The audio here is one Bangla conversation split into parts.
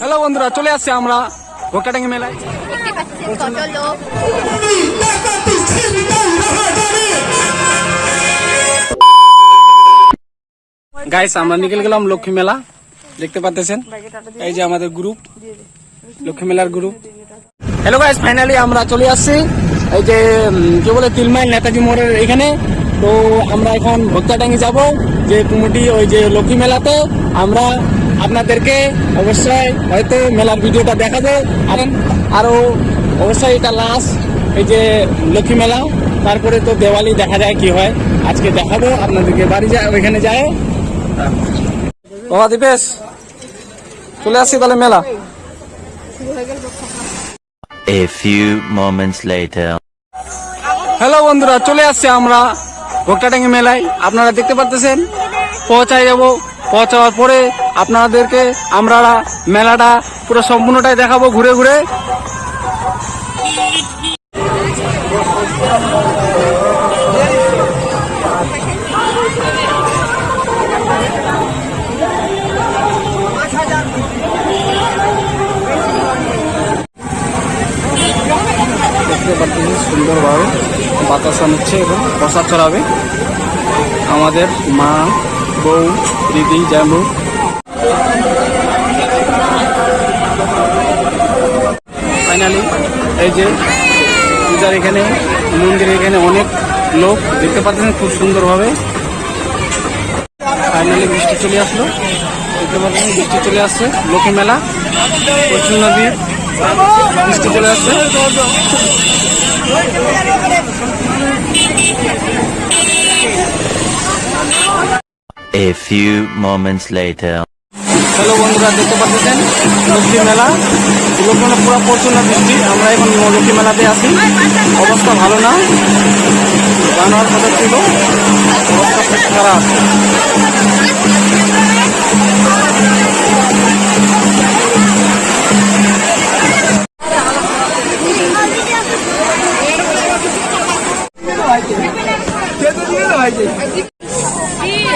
হ্যালো বন্ধুরা, চলে আসছে আমরা ভোক্তাটাঙ্গি মেলায়। গাইস আমরা নিকল গেলাম লক্ষ্মী মেলা। দেখতে পাচ্ছেন? এই যে আমাদের গ্রুপ লক্ষ্মী মেলার গ্রুপ হ্যালো গাইস ফাইনালি আমরা চলে আসছি। এই যে কি বলে, তিলমাইল নেতাজি মোড়ের এখানে। তো আমরা এখন ভক্তাটাঙ্গি যাব যে কুমুটি ওই যে লক্ষ্মী মেলাতে। আমরা আপনাদেরকে অবশ্যই হয়তো মেলার ভিডিওটা দেখাবো। আর আরও অবশ্যই এটা লাস্ট এই যে লক্ষ্মী মেলা তারপরে তো দেওয়ালি দেখা যায় কি হয়। আজকে দেখাবো আপনাদেরকে বাড়ি যায় ওইখানে যায়। বাবা দীপেশ চলে আসছি তাহলে মেলা। A few moments later. Hello বন্ধুরা চলে আসছি আমরা। ভোক্তাটাঙ্গি মেলায় আপনারা দেখতে পারতেছেন। পৌঁছায় যাব। পৌঁছাওয়ার পরে আপনাদেরকে আমরা মেলাটা পুরো সম্পূর্ণটাই দেখাবো ঘুরে ঘুরে। বাতাসা নিচ্ছে এবং প্রসাদ চড়াবে আমাদের মা, বউ, দিদি জামু ফাইনালি এই যে পূজার এখানে, মন্দিরের এখানে অনেক লোক দেখতে পাচ্ছেন খুব সুন্দরভাবে। ফাইনালি বৃষ্টি চলে আসলো। দেখতে পাচ্ছেন বৃষ্টি চলে আসছে। লোকে মেলা, প্রচুর নদী। A few moments later. Hello বন্ধুরা, দেখতে পাচ্ছেন? লক্ষ্মী মেলা। মেলা পুরো প্রচণ্ড বৃষ্টি। আমরা এখন লক্ষ্মী মেলাতে আসি অবস্থা ভালো না। হওয়ার কথা ছিল। অবস্থা খুব খারাপ।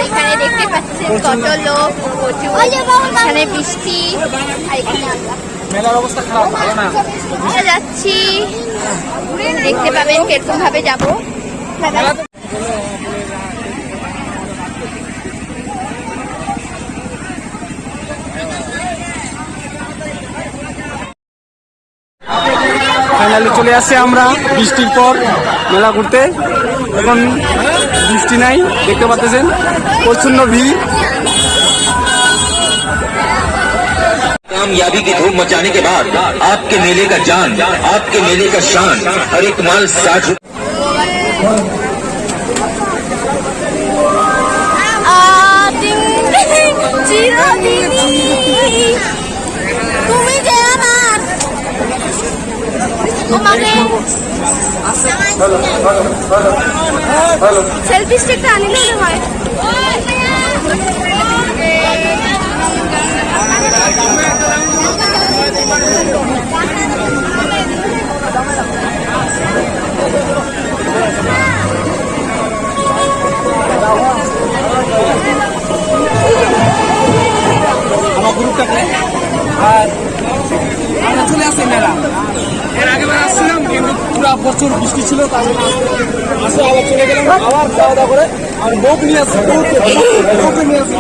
এখানে দেখতে পাচ্ছেন কত লোক এখানে বৃষ্টি। আর এখানে মেলার অবস্থা খারাপ ভালো না? যাচ্ছি। দেখতে পাবেন কীরকম ভাবে যাব। ফাইনালি চলে আসছে আমরা বৃষ্টির পর মেলা ঘুরতে। এখন বৃষ্টি নাই দেখতে পাচ্ছেন প্রচন্ড ভিড় कामयाबी की धूम मचाने के बाद आपके मेले का जान आपके मेले का शान हर एक माल साठ তুমি যে আমার সেলফি স্টিকটা আনিলে হয় প্রচুর বৃষ্টি ছিল, তাই আসে আবার চলে গেলাম, আবার খাওয়া দাওয়া করে, আর বউক নিয়ে আসছি বউকে নিয়ে আসছি